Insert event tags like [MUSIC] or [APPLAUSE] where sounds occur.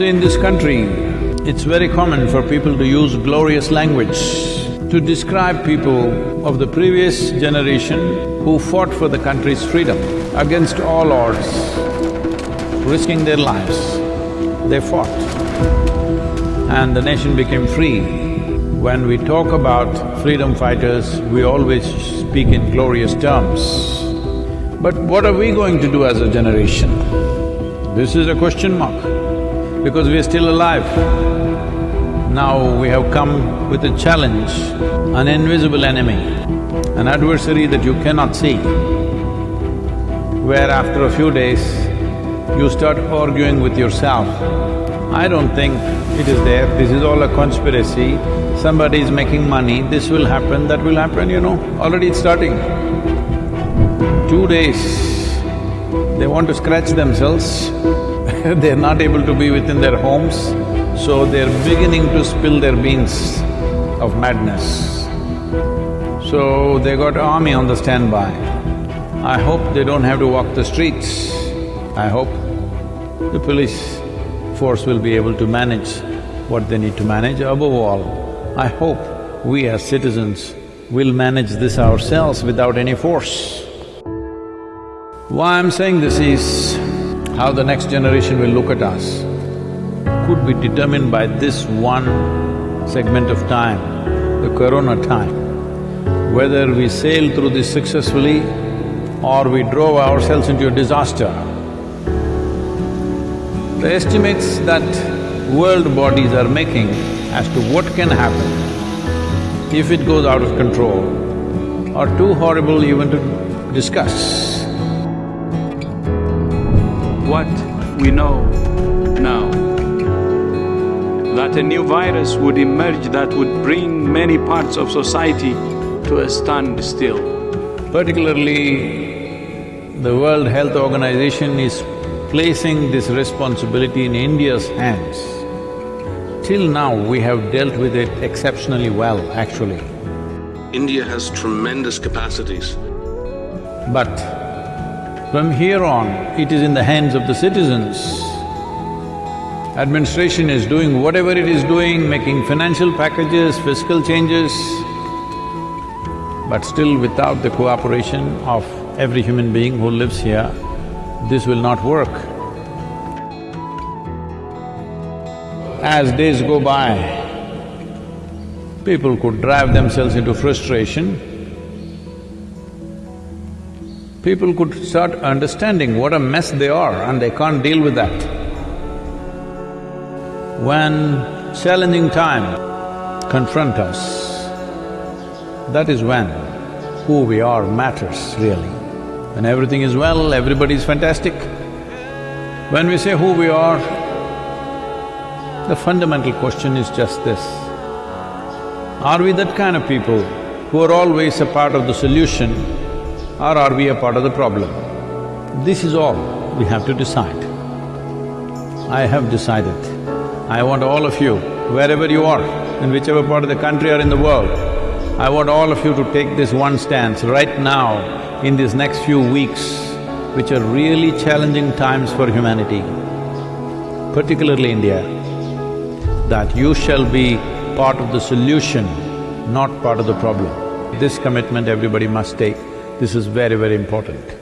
So in this country, it's very common for people to use glorious language to describe people of the previous generation who fought for the country's freedom against all odds, risking their lives. They fought and the nation became free. When we talk about freedom fighters, we always speak in glorious terms. But what are we going to do as a generation? This is a question mark, because we are still alive. Now we have come with a challenge, an invisible enemy, an adversary that you cannot see, where after a few days, you start arguing with yourself. I don't think it is there, this is all a conspiracy, somebody is making money, this will happen, that will happen, you know, already it's starting. Two days, they want to scratch themselves [LAUGHS] they're not able to be within their homes, so they're beginning to spill their beans of madness. So they got army on the standby. I hope they don't have to walk the streets. I hope the police force will be able to manage what they need to manage. Above all, I hope we as citizens will manage this ourselves without any force. Why I'm saying this is, how the next generation will look at us could be determined by this one segment of time, the corona time. Whether we sail through this successfully or we drove ourselves into a disaster. The estimates that world bodies are making as to what can happen if it goes out of control are too horrible even to discuss what we know now, that a new virus would emerge that would bring many parts of society to a standstill. Particularly, the World Health Organization is placing this responsibility in India's hands. Till now, we have dealt with it exceptionally well, actually. India has tremendous capacities. But from here on, it is in the hands of the citizens. Administration is doing whatever it is doing, making financial packages, fiscal changes, but still without the cooperation of every human being who lives here, this will not work. As days go by, people could drive themselves into frustration people could start understanding what a mess they are and they can't deal with that. When challenging time confront us, that is when who we are matters really. When everything is well, everybody is fantastic. When we say who we are, the fundamental question is just this. Are we that kind of people who are always a part of the solution or are we a part of the problem? This is all we have to decide. I have decided. I want all of you, wherever you are, in whichever part of the country or in the world, I want all of you to take this one stance right now in these next few weeks, which are really challenging times for humanity, particularly India, that you shall be part of the solution, not part of the problem. This commitment everybody must take. This is very, very important.